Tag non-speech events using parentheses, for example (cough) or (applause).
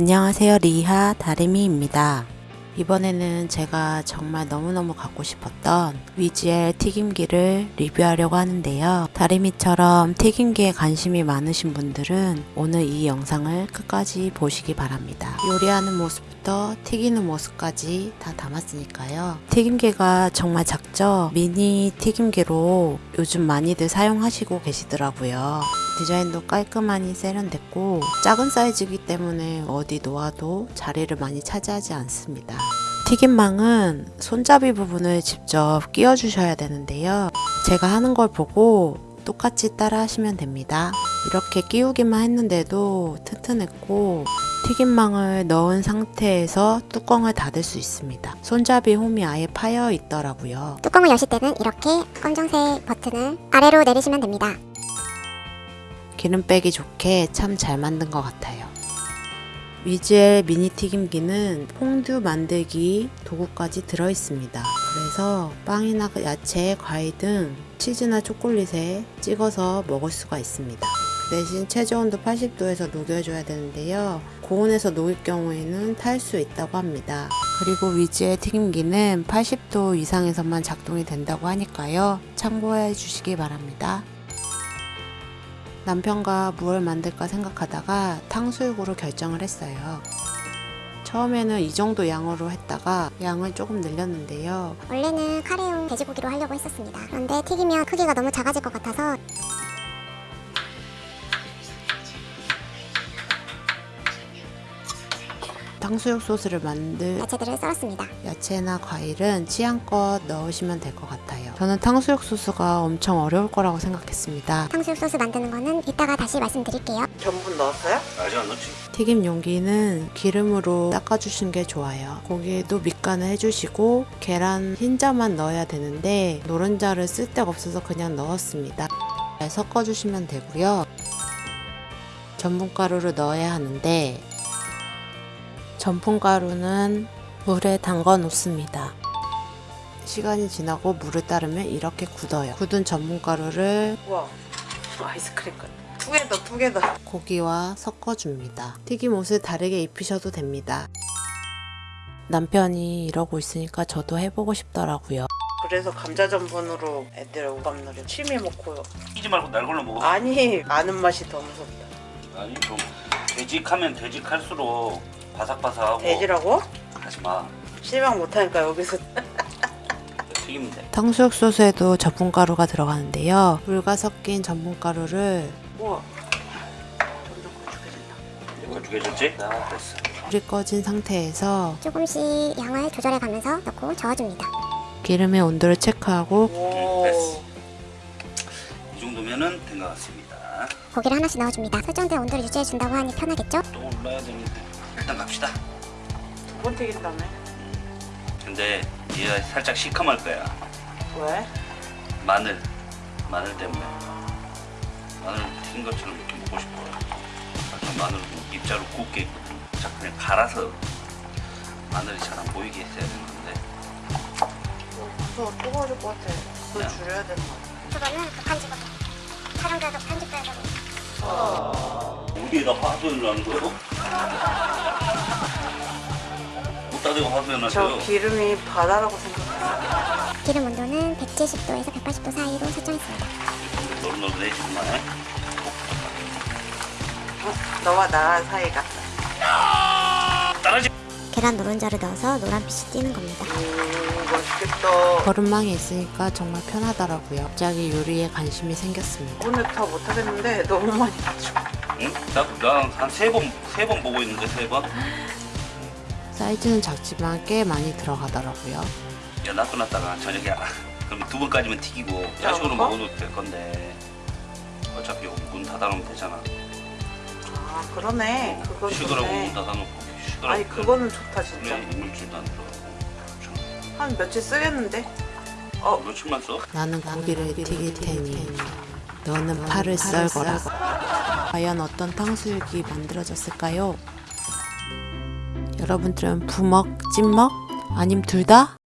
안녕하세요 리하 다리미입니다. 이번에는 제가 정말 너무너무 갖고 싶었던 위지엘 튀김기를 리뷰하려고 하는데요. 다리미처럼 튀김기에 관심이 많으신 분들은 오늘 이 영상을 끝까지 보시기 바랍니다. 요리하는 모습부터 튀기는 모습까지 다 담았으니까요. 튀김기가 정말 작죠? 미니 튀김기로 요즘 많이들 사용하시고 계시더라고요 디자인도 깔끔하니 세련됐고 작은 사이즈이기 때문에 어디 놓아도 자리를 많이 차지하지 않습니다. 튀김망은 손잡이 부분을 직접 끼워 주셔야 되는데요. 제가 하는 걸 보고 똑같이 따라 하시면 됩니다. 이렇게 끼우기만 했는데도 튼튼했고 튀김망을 넣은 상태에서 뚜껑을 닫을 수 있습니다. 손잡이 홈이 아예 파여 있더라고요. 뚜껑을 여실 때는 이렇게 검정색 버튼을 아래로 내리시면 됩니다. 기름 빼기 좋게 참 잘 만든 것 같아요. 위즈의 미니 튀김기는 퐁듀 만들기 도구까지 들어있습니다. 그래서 빵이나 야채, 과일 등 치즈나 초콜릿에 찍어서 먹을 수가 있습니다. 그 대신 최저온도 80도에서 녹여줘야 되는데요. 고온에서 녹일 경우에는 탈 수 있다고 합니다. 그리고 위즈의 튀김기는 80도 이상에서만 작동이 된다고 하니까요. 참고해 주시기 바랍니다. 남편과 무얼 만들까 생각하다가 탕수육으로 결정을 했어요. 처음에는 이 정도 양으로 했다가 양을 조금 늘렸는데요. 원래는 카레용 돼지고기로 하려고 했었습니다. 그런데 튀기면 크기가 너무 작아질 것 같아서 탕수육 소스를 만들 야채들을 썰었습니다. 야채나 과일은 취향껏 넣으시면 될 것 같아요. 저는 탕수육 소스가 엄청 어려울 거라고 생각했습니다. 탕수육 소스 만드는 거는 이따가 다시 말씀드릴게요. 전분 넣었어요? 아직 안 넣지. 튀김 용기는 기름으로 닦아주시는 게 좋아요. 고기에도 밑간을 해주시고 계란 흰자만 넣어야 되는데 노른자를 쓸 데가 없어서 그냥 넣었습니다. 잘 섞어주시면 되고요. 전분가루를 넣어야 하는데 전분가루는 물에 담가 놓습니다. 시간이 지나고 물을 따르면 이렇게 굳어요. 굳은 전분가루를 우와 아이스크림 같아 투게더 투게더 고기와 섞어줍니다. 튀김 옷을 다르게 입히셔도 됩니다. 남편이 이러고 있으니까 저도 해보고 싶더라고요. 그래서 감자 전분으로 애들 오감놀이 취미 먹고요 끼지 말고 날 걸로 먹어. 아니 아는 맛이 더 무섭다 아니 좀 되직하면 되직할수록 바삭바삭하고 돼지라고? 하지 마. 실망 못하니까 여기서 (laughs) 돼. 탕수육 소스에도 전분가루가 들어가는데요. 물과 섞인 전분가루를 우와 점점 걸쭉해진다 걸쭉해졌지? 나 됐어. 불이 꺼진 상태에서 조금씩 양을 조절해 가면서 넣고 저어줍니다. 기름의 온도를 체크하고 오 됐어. 이 정도면은 된 것 같습니다. 고기를 하나씩 넣어줍니다. 설정된 온도를 유지해 준다고 하니 편하겠죠? 또 올라야 되는데 일단 갑시다. 두번 튀긴다며 근데 얘가 살짝 시커멀 거야. 왜? 마늘, 마늘 때문에. 마늘 튀긴 것처럼 이렇게 먹고 싶어. 약간 마늘 입자로 굽게 자 그냥 갈아서 마늘이 잘 안 보이게 했어야 되는 건데. 무서워 뜨거워질 것 같아 불 야. 줄여야 되는 거 같아 그거는 급한 직업. 촬영도 편집도 해야 되고. 우리에다 화소연을 하는 거요? 못다대고 화소연 저 하세요. 기름이 바다라고 생각했어 기름 온도는 170도에서 180도 사이로 설정했습니다. 노릇노릇해지구만. 어? 너와 나 사이가 떨어지. 계란 노른자를 넣어서 노란빛이 띄는 겁니다. 음 맛있겠다 거름망이 있으니까 정말 편하더라고요. 갑자기 요리에 관심이 생겼습니다. 오늘 다 못하겠는데 너무 많이 가지고 응? 나한 세 번 세 번 보고 있는데 세 번. 사이즈는 작지만 꽤 많이 들어가더라고요. 야 놔둬놨다가 저녁에 아, 그럼 두 번까지만 튀기고 야식으로 먹어? 먹어도 될 건데 어차피 문 닫아놓으면 되잖아. 아 그러네 그건 식으라고 문 닫아놓고 식으라고. 아니 그거는 좋다 진짜 그래 이물질도 안 들어가고. 한 며칠 쓰겠는데? 어 며칠만 써? 나는 고기를 튀길 테니 너는 팔을 썰거라. 과연 어떤 탕수육이 만들어졌을까요? 여러분들은 부먹, 찐먹? 아님 둘 다?